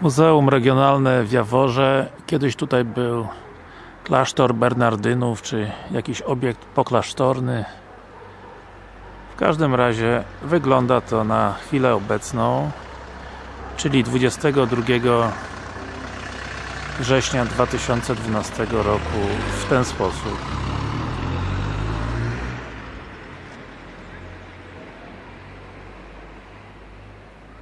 Muzeum Regionalne w Jaworze kiedyś tutaj był. Klasztor Bernardynów, czy jakiś obiekt poklasztorny. W każdym razie wygląda to na chwilę obecną czyli 22 września 2012 roku w ten sposób.